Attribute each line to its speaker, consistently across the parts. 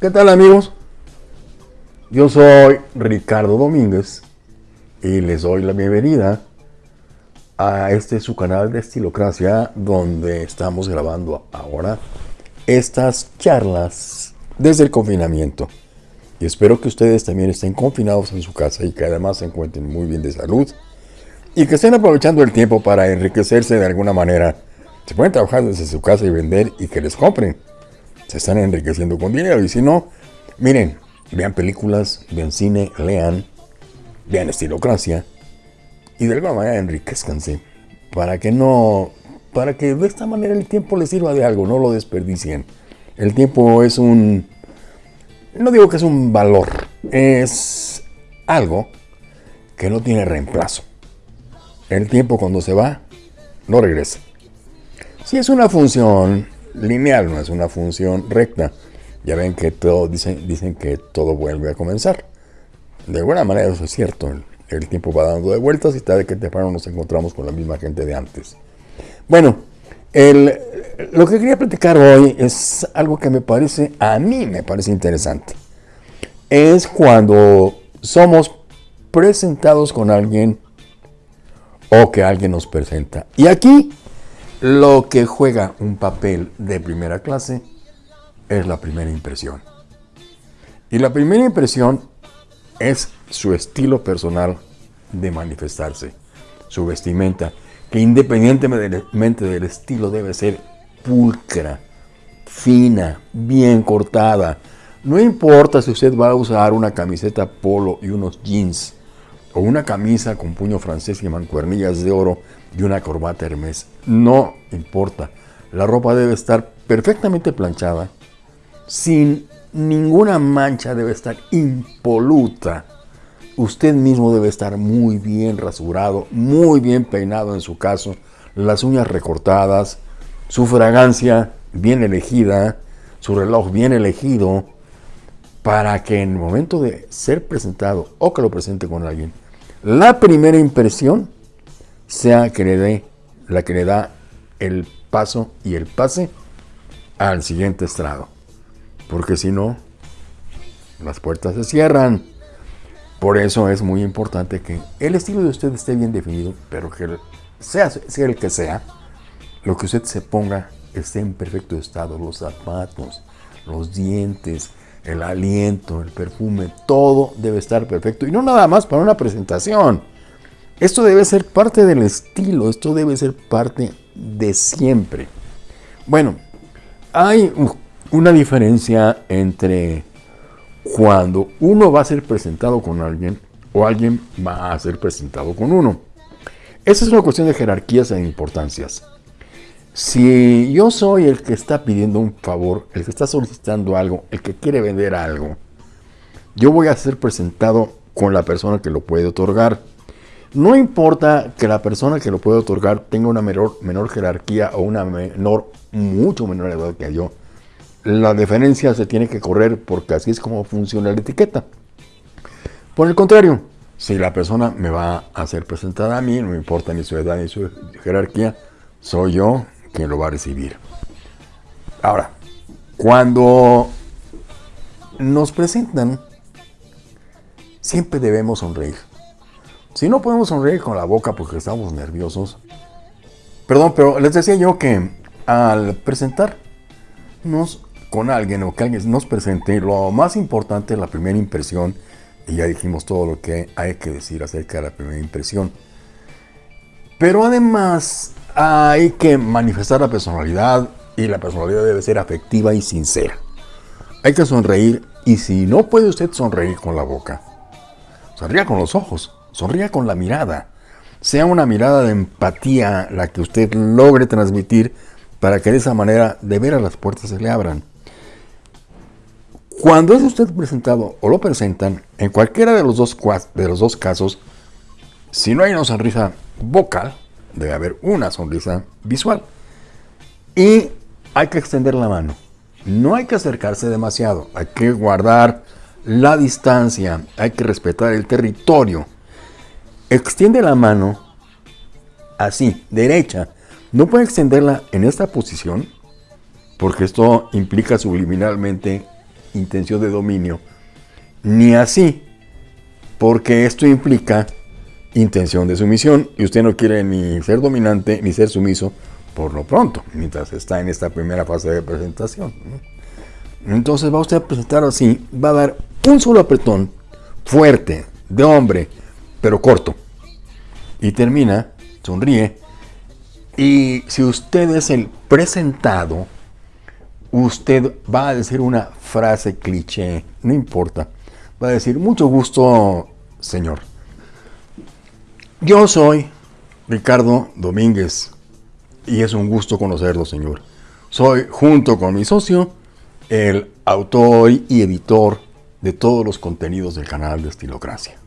Speaker 1: ¿Qué tal amigos? Yo soy Ricardo Domínguez y les doy la bienvenida a este su canal de Estilocracia donde estamos grabando ahora estas charlas desde el confinamiento. Y espero que ustedes también estén confinados en su casa y que además se encuentren muy bien de salud y que estén aprovechando el tiempo para enriquecerse de alguna manera. Se pueden trabajar desde su casa y vender y que les compren. Se están enriqueciendo con dinero y si no, miren, vean películas, vean cine, lean, vean estilocracia y de alguna manera enriquezcanse para que no, para que de esta manera el tiempo les sirva de algo, no lo desperdicien. El tiempo es un, no digo que es un valor, es algo que no tiene reemplazo. El tiempo cuando se va, no regresa. Si es una función lineal, no es una función recta, ya ven que todo, dicen, dicen que todo vuelve a comenzar. De alguna manera eso es cierto. El, tiempo va dando de vueltas y tarde que temprano nos encontramos con la misma gente de antes. Bueno, lo que quería platicar hoy es algo que me parece, a mí me parece interesante. Es cuando somos presentados con alguien o que alguien nos presenta. Y aquí lo que juega un papel de primera clase es la primera impresión. Y la primera impresión es su estilo personal de manifestarse, su vestimenta, que independientemente del estilo debe ser pulcra, fina, bien cortada. No importa si usted va a usar una camiseta polo y unos jeans, o una camisa con puño francés y mancuernillas de oro y una corbata hermes. No importa. La ropa debe estar perfectamente planchada, sin ninguna mancha, debe estar impoluta. Usted mismo debe estar muy bien rasurado, muy bien peinado en su caso, las uñas recortadas, su fragancia bien elegida, su reloj bien elegido, para que en el momento de ser presentado o que lo presente con alguien, la primera impresión sea que le dé la que le da el paso y el pase al siguiente estrado porque si no, las puertas se cierran. Por eso es muy importante que el estilo de usted esté bien definido, pero que sea, sea el que sea, lo que usted se ponga esté en perfecto estado. Los zapatos, los dientes, el aliento, el perfume, todo debe estar perfecto. Y no nada más para una presentación. Esto debe ser parte del estilo, esto debe ser parte de siempre. Bueno, hay una diferencia entre cuando uno va a ser presentado con alguien o alguien va a ser presentado con uno. Esa es una cuestión de jerarquías e importancias. Si yo soy el que está pidiendo un favor, el que está solicitando algo, el que quiere vender algo, yo voy a ser presentado con la persona que lo puede otorgar. No importa que la persona que lo puede otorgar tenga una menor, menor jerarquía o una menor, mucho menor edad que yo la diferencia se tiene que correr porque así es como funciona la etiqueta. Por el contrario, si la persona me va a ser presentada a mí, no importa ni su edad ni su jerarquía, soy yo quien lo va a recibir. Ahora, cuando nos presentan, siempre debemos sonreír. Si no podemos sonreír con la boca porque estamos nerviosos, perdón, pero les decía yo que al presentarnos con alguien o que alguien nos presente, lo más importante es la primera impresión, y ya dijimos todo lo que hay que decir acerca de la primera impresión. Pero además hay que manifestar la personalidad y la personalidad debe ser afectiva y sincera. Hay que sonreír y si no puede usted sonreír con la boca, sonría con los ojos, sonría con la mirada. Sea una mirada de empatía la que usted logre transmitir para que de esa manera de veras las puertas se le abran. Cuando es usted presentado o lo presentan, en cualquiera de los dos, de los dos casos, si no hay una sonrisa vocal, debe haber una sonrisa visual. Y hay que extender la mano. No hay que acercarse demasiado, hay que guardar la distancia, hay que respetar el territorio. Extiende la mano así, derecha. No puede extenderla en esta posición porque esto implica subliminalmente intención de dominio, ni así, porque esto implica intención de sumisión y usted no quiere ni ser dominante ni ser sumiso por lo pronto, mientras está en esta primera fase de presentación. Entonces va usted a presentar así, va a dar un solo apretón fuerte, de hombre, pero corto. Y termina, sonríe. Y si usted es el presentado, usted va a decir una frase cliché, no importa. Va a decir, mucho gusto, señor. Yo soy Ricardo Domínguez y es un gusto conocerlo, señor. Soy, junto con mi socio, el autor y editor de todos los contenidos del canal de Estilocracia.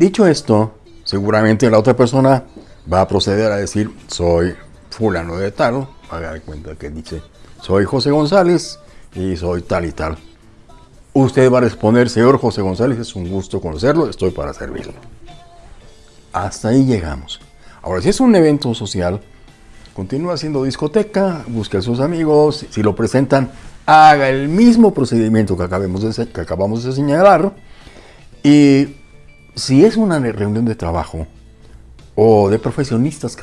Speaker 1: Dicho esto, seguramente la otra persona va a proceder a decir, soy fulano de tal, haga de cuenta que dice, soy José González y soy tal y tal. Usted va a responder, señor José González, es un gusto conocerlo, estoy para servirle. Hasta ahí llegamos. Ahora, si es un evento social, continúa haciendo discoteca, busque a sus amigos, si lo presentan, haga el mismo procedimiento que, acabamos de, que acabamos de señalar. Y si es una reunión de trabajo o de profesionistas